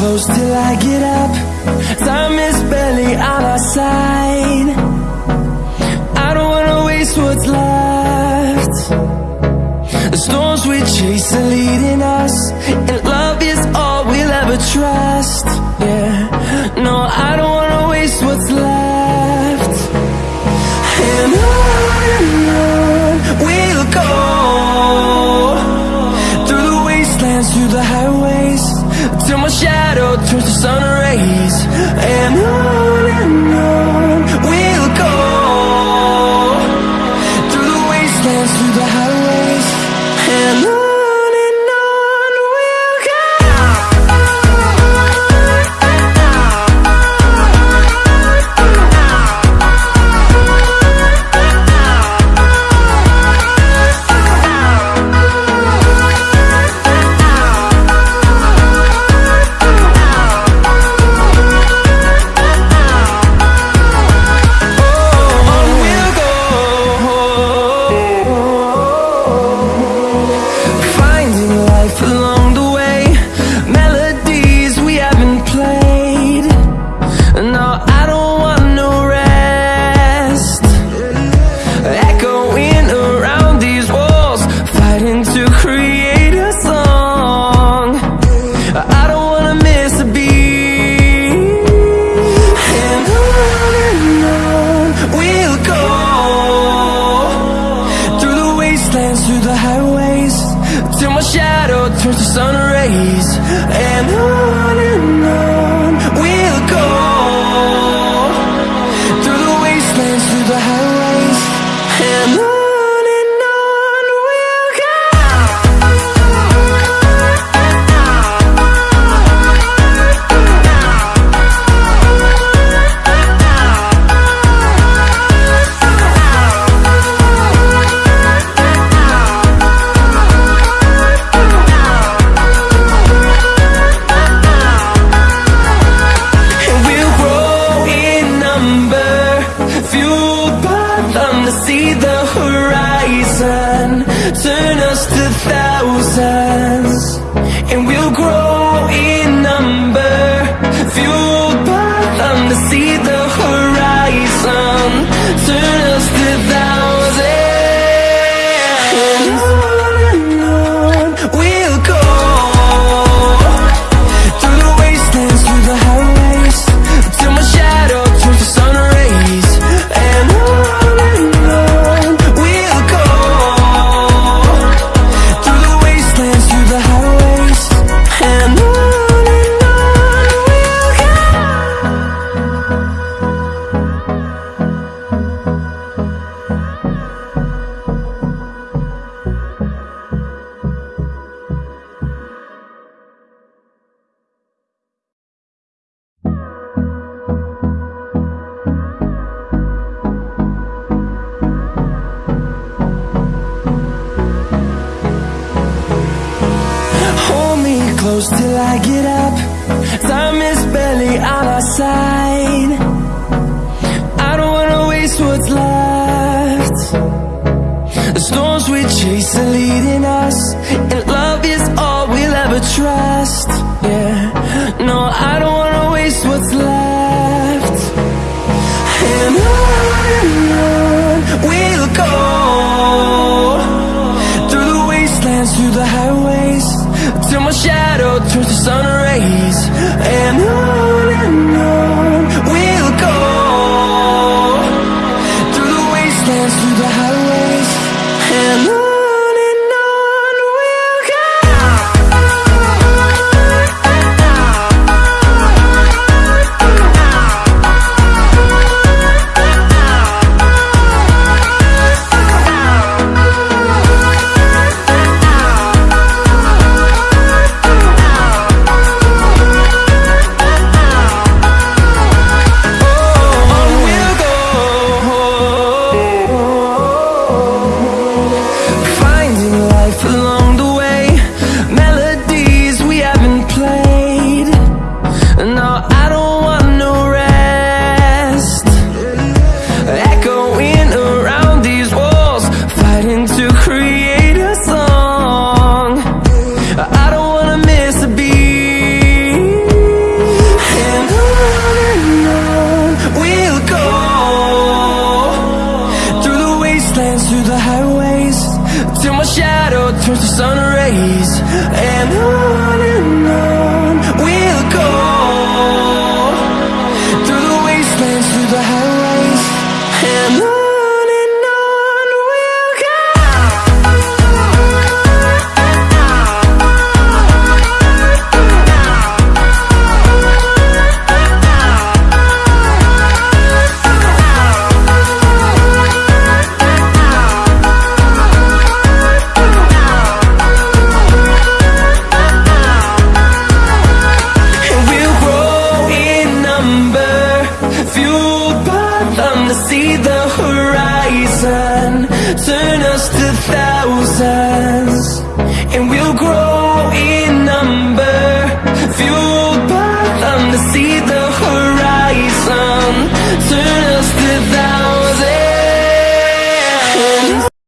close till I get up. Time is barely on our side. I don't wanna waste what's left. The storms we chase are leading us And love is all we'll ever trust. Yeah, no, I don't wanna waste what's left. And on we'll go. Through the wastelands, through the highways Till my shadow turns to sun rays And just a thousands And we'll grow in number Fueled by them to see the horizon. Close till I get up. Time is barely on our side. I don't wanna waste what's left. The storms we chase are leading us And love is all we'll ever trust. Yeah, no, I don't wanna waste what's left. And on and on we'll go Through the wastelands, through the highways Till my shadow And on Till my shadow turns to sun rays And on we'll grow